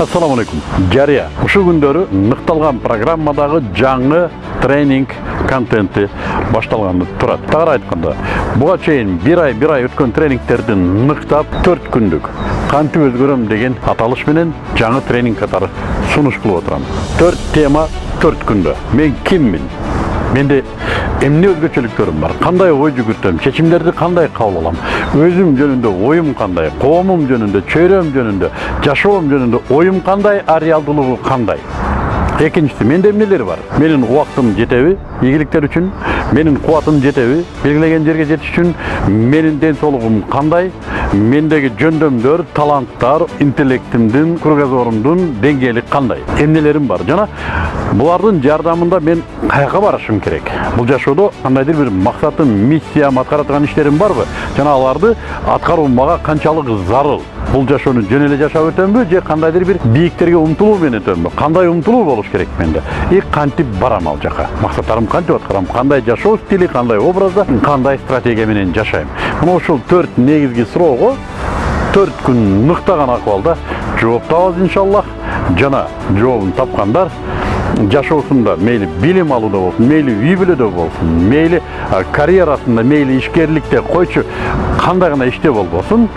Ассаламу алейкум. Жария. Ушу күндөрү ныкталган программадагы жаңы тренинг контенти башталганы турат. Тагыраак айтканда, буга чейин бир ай, бир ай өткөн тренингтерди ныктап 4 күндүк кантип өзгөрөм деген аталыш менен жаңы тренинг катары сунуш кылып отурам. 4 тема 4 күндө. Мен киммин? Менде эмне өзгөчөлүктөрүм бар кандай ой жүгүртөм чечимдерди кандай кабыл алам өзүм жөнүндө оюм кандай коомум жөнүндө чөйрөм жөнүндө жашоом жөнүндө оюм кандай а реалдуулугу кандай экинчиси менде эмнелер бар менин убактым жетеби ийгиликтер үчүн менин кубатым жетеби белгилеген жерге жетиш үчүн менин ден соолугум кандай мендеги жөндөмдөр таланттар интеллектимдин кругозорумдун деңгээли кандай эмнелерим бар. Жана булардын жардамында мен каяка барышым керек? Бул жашоодо кандайдыр бир максатым миссиям аткара турган иштерим барбы? Жана аларды аткаруу мага канчалык зарыл? Бул жашоону жөн эле жашап өтөмбү же кандайдыр бир бийиктерге умтулуу менен өтөмбү кандай умтулуу болуш керек менде? И кантип барам ал жака максаттарымды кантип аткарам кандай жашоо стили кандай образда кандай стратегия менен жашайм. Мына ушул төрт негизги суроого төрт күн ныктаган акыбалда жооп табабыз иншаллах. Жана жообун тапкандар жашоосунда мейли билим алууда болсун мейли үй бүлөдө болсун мейли карьерасында мейли ишкерликте койчу кандай гана иште болбосун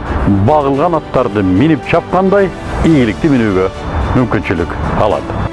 багылган аттарды минип чапкандай ийгиликти минүүгө мүмкүнчүлүк алат